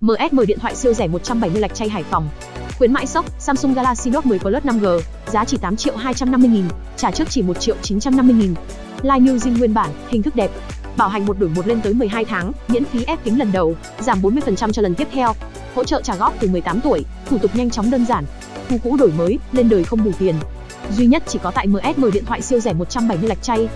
MSM điện thoại siêu rẻ 170 lạch chay Hải Phòng. Khuyến mãi sốc, Samsung Galaxy Note 10 Plus 5G, giá chỉ 8 triệu 250 nghìn, trả trước chỉ 1 triệu 950 nghìn. Line New Zin nguyên bản, hình thức đẹp. Bảo hành một đổi một lên tới 12 tháng, miễn phí ép kính lần đầu, giảm 40% cho lần tiếp theo. Hỗ trợ trả góp từ 18 tuổi, thủ tục nhanh chóng đơn giản. Thu cũ đổi mới, lên đời không đủ tiền. Duy nhất chỉ có tại MSM điện thoại siêu rẻ 170 lạch chay.